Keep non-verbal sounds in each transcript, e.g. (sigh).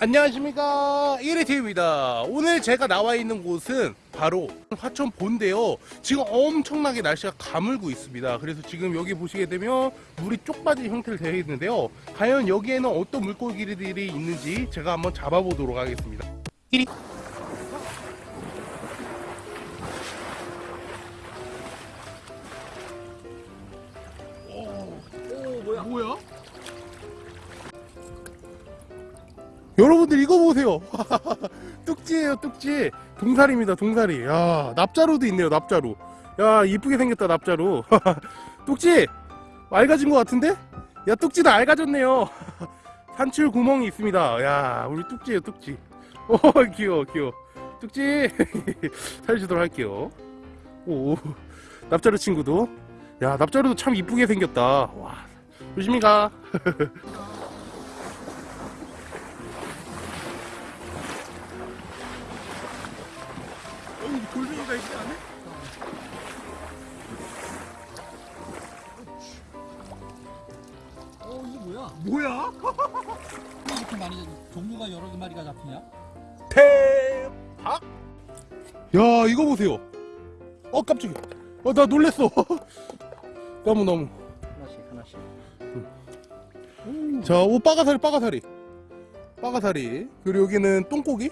안녕하십니까. 1위TV입니다. 오늘 제가 나와 있는 곳은 바로 화천 본데요. 지금 엄청나게 날씨가 가물고 있습니다. 그래서 지금 여기 보시게 되면 물이 쪽 빠진 형태로 되어 있는데요. 과연 여기에는 어떤 물고기들이 있는지 제가 한번 잡아보도록 하겠습니다. 1위 오 뭐야? 뭐야? 여러분들 이거 보세요. (laughs) 뚝지예요 뚝지. 동사리입니다 동사리. 야 납자루도 있네요 납자루. 야 이쁘게 생겼다 납자루. (laughs) 뚝지 맑아진 것 같은데? 야 뚝지도 맑아졌네요. (laughs) 산출 구멍이 있습니다. 야 우리 뚝지예요 뚝지. 오 귀여워 귀여워. 뚝지 살려주도록 할게요. 오 납자루 친구도. 야 납자루도 참 이쁘게 생겼다. 와 조심히 가 돌멩이가 있지 않네? 어 이게 뭐야? 뭐야? 왜 이렇게 많이 종류가 여러 개 마리가 잡히냐? 대박! 야 이거 보세요. 어 깜짝이야. 어 나 놀랬어. (laughs) 너무 너무. 하나씩 하나씩. 자, 오 빠가사리 빠가사리. 빠가사리. 그리고 여기는 똥고기.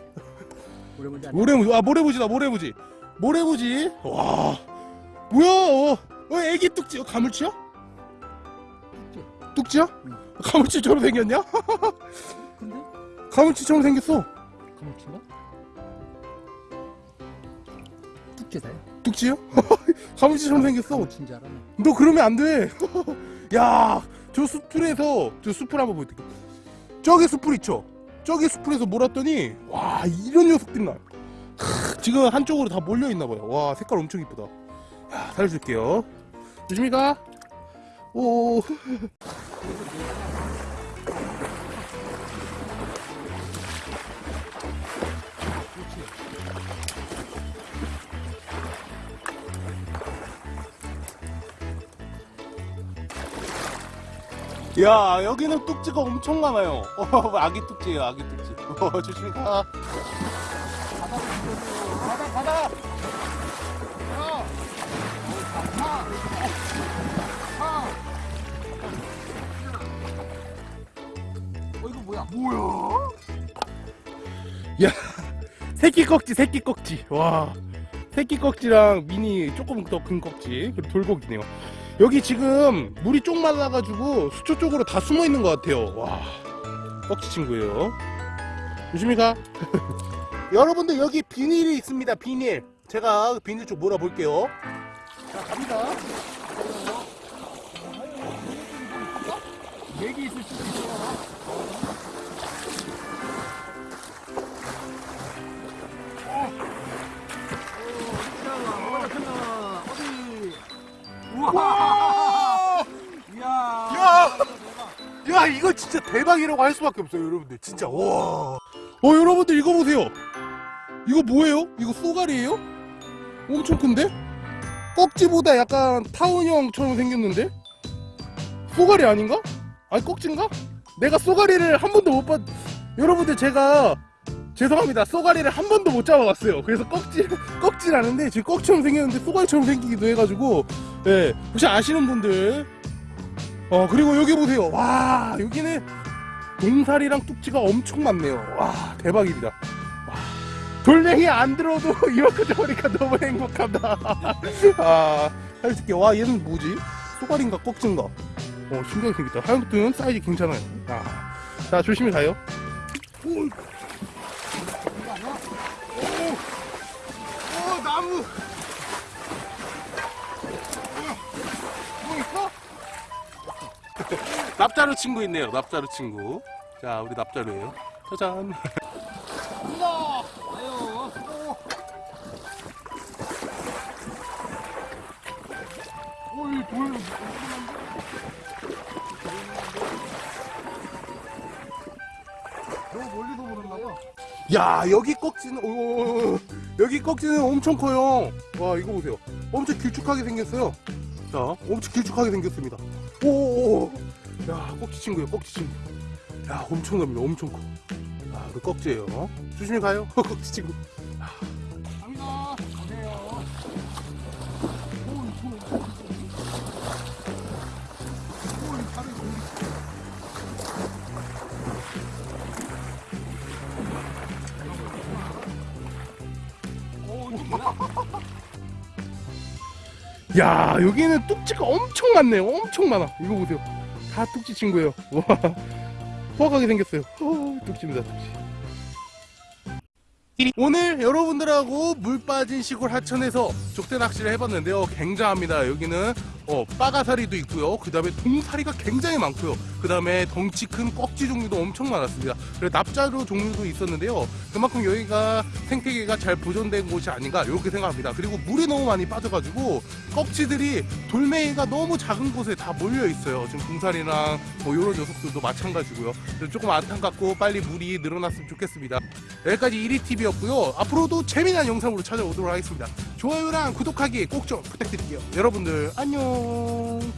오래본지 모래무지. 아 모래무지다 모래무지. 모래무지. 와. 뭐야? 어, 어 애기 뚝지. 어, 가물치야? 뚝지 야? 응. 가물치처럼 생겼냐? 근데 가물치처럼 생겼어. 가물치인가? 뚝지다. 뚝지요? (laughs) 가물치처럼 생겼어. 가물치인 줄 알았네. 너 그러면 안 돼. (laughs) 야, 저 숲풀에서 저 숲풀 한번 보여드릴게. 저기 숲풀 있죠? 저기 숲풀에서 몰았더니 와 이런 녀석들이 나. 크, 지금 한쪽으로 다 몰려 있나 봐요. 와 색깔 엄청 이쁘다. 야, 살려줄게요. 조심히 가. 오. (laughs) 야 여기는 뚝지가 엄청 많아요. (laughs) 어, 아기 뚝지예요, 아기 뚝지. (laughs) 어, 조심히 가. 바다 바다. 어 이거 뭐야? 뭐야? 야 새끼 꺽지 새끼 꺽지 와 새끼 꺽지랑 미니 조금 더 큰 꺽지 그리고 돌고기네요 여기 지금 물이 쪽 말라가지고 수초 쪽으로 다 숨어 있는 것 같아요 와 꺽지 친구예요 조심히 가 여러분들 여기 비닐이 있습니다 비닐 제가 비닐 쪽 몰아볼게요 자 갑니다 얘기 있을 수도 있어. 와! 이야. 야! 야 이거 진짜 대박이라고 할 수밖에 없어요 여러분들 진짜 와. 어 여러분들 이거 보세요. 이거 뭐예요? 이거 쏘가리예요? 엄청 큰데? 꺽지보다 약간 타운형처럼 생겼는데? 쏘가리 아닌가? 아니 꺽지인가? 내가 쏘가리를 한 번도 못 봤. 여러분들 제가 죄송합니다. 쏘가리를 한 번도 못 잡아봤어요. 그래서 꺽지 (laughs) 꺽지라는데 지금 꺽처럼 생겼는데 쏘가리처럼 생기기도 해가지고 예. 혹시 아시는 분들. 어 그리고 여기 보세요. 와 여기는 동사리랑 뚝지가 엄청 많네요. 와 대박입니다. 와, 돌멩이 안 들어도 (laughs) 이만큼 잡으니까 너무 행복하다. (laughs) 아 살려줄게. 와 얘는 뭐지? 쏘가리인가 꺽지인가? 어 신기하게 생겼다. 하얀것들은 사이즈 괜찮아요. 아, 자 조심히 가요 오, 오, 오 나무 뭐 있어? 납자루 친구 있네요. 납자루 친구. 자, 우리 납자루예요. 짜잔. 우와. 아유. 오, 이 돌. 야, 여기 꺽지는 오, 여기 꺽지는 엄청 커요. 와, 이거 보세요. 엄청 길쭉하게 생겼어요. 자, 엄청 길쭉하게 생겼습니다. 오, 오, 오. 야, 꺽지 친구예요, 꺽지 친구. 야, 엄청납니다. 엄청 커. 아, 그 꺽지예요. 조심히 가요. (laughs) 꺽지 친구. 야, 여기는 뚝지가 엄청 많네요. 엄청 많아. 이거 보세요. 다 뚝지 친구예요. 와, (laughs) 호박하게 생겼어요. 어, 뚝지입니다, 뚝지. 오늘 여러분들하고 물 빠진 시골 하천에서 족대 낚시를 해봤는데요. 굉장합니다. 여기는 어, 빠가사리도 있고요. 그 다음에 동사리가 굉장히 많고요. 그 다음에 덩치 큰 꺽지 종류도 엄청 많았습니다. 그리고 납자루 종류도 있었는데요. 그만큼 여기가 생태계가 잘 보존된 곳이 아닌가 이렇게 생각합니다. 그리고 물이 너무 많이 빠져가지고 꺽지들이 돌멩이가 너무 작은 곳에 다 몰려 있어요. 지금 동사리랑 뭐 이런 녀석들도 마찬가지고요. 조금 안타깝고 빨리 물이 늘어났으면 좋겠습니다. 여기까지 1위TV였고요. 앞으로도 재미난 영상으로 찾아오도록 하겠습니다. 좋아요랑 구독하기 꼭 좀 부탁드릴게요. 여러분들 안녕.